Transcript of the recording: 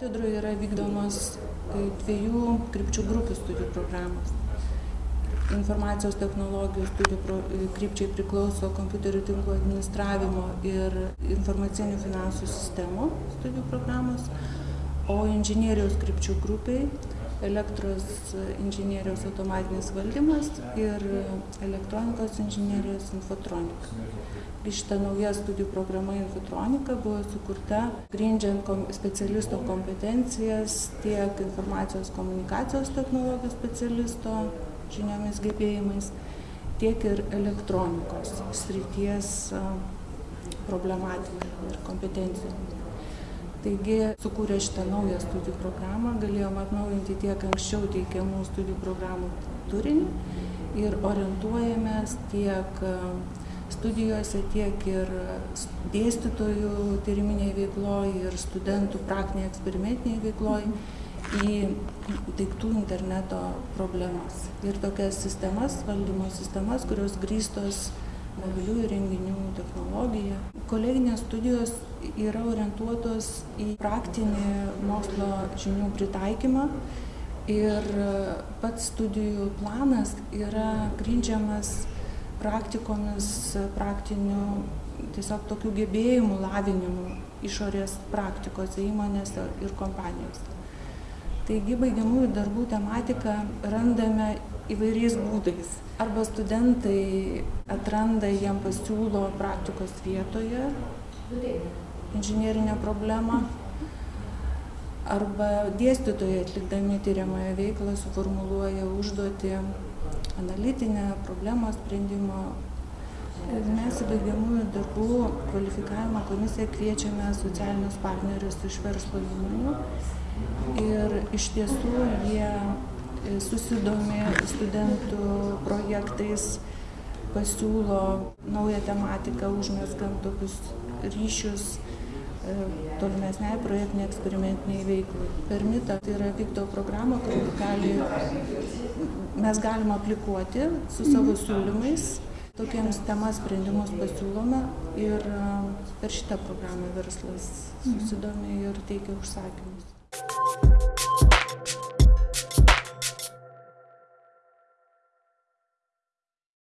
katedroje yra vykdomos dviejų krypčių grupių studijų programos. Informacijos technologijų studijų pro krypčiai priklauso kompiuterių tinklų administravimo ir informacinių finansų sistemų studijų programos o inžinerijos krypčių grupei elektros inžinerijos automatinis valdymas ir elektronikos inžinerijos infotronika. Ir šita nauja studijų programa infotronika buvo sukurta grindžiant kom, specialisto kompetencijas tiek informacijos komunikacijos technologijos specialisto žiniomis, gebėjimais, tiek ir elektronikos srities problematika ir kompetencijų. Taigi, sukūrę šitą naują studijų programą, galėjom atnaujinti tiek anksčiau teikiamų studijų programų turinį ir orientuojamės tiek studijose, tiek ir dėstytojų tyriminėje veikloje ir studentų praktinėje eksperimentinėje veikloje į daiktų interneto problemas. Ir tokias sistemas, valdymo sistemas, kurios grįstos mobiliųjų renginių technologija. Koleginės studijos yra orientuotos į praktinį mokslo žinių pritaikymą ir pats studijų planas yra grindžiamas praktikomis, praktiniu tiesiog tokių gebėjimų lavinimu išorės praktikose įmonėse ir kompanijose. Taigi baigiamųjų darbų tematiką randame įvairiais būdais. Arba studentai atranda, jiem pasiūlo praktikos vietoje inžinierinę problemą, arba dėstytojai atlikdami tyriamąją veiklą suformuluoja užduotį analitinę problemos sprendimo. Mes į baigiamųjų darbų kvalifikavimo komisiją kviečiame socialinius partnerius iš verslo įmonių ir iš tiesų jie susidomi studentų projektais, pasiūlo naują tematiką, užmesgam tokius ryšius tolimesniai projektiniai eksperimentiniai veiklai. Per mitą tai yra vykdo programą, kur gali, mes galim aplikuoti su savo siūlymais, tokiems temas sprendimus pasiūlome ir per šitą programą verslas susidomi ir teikia užsakymus.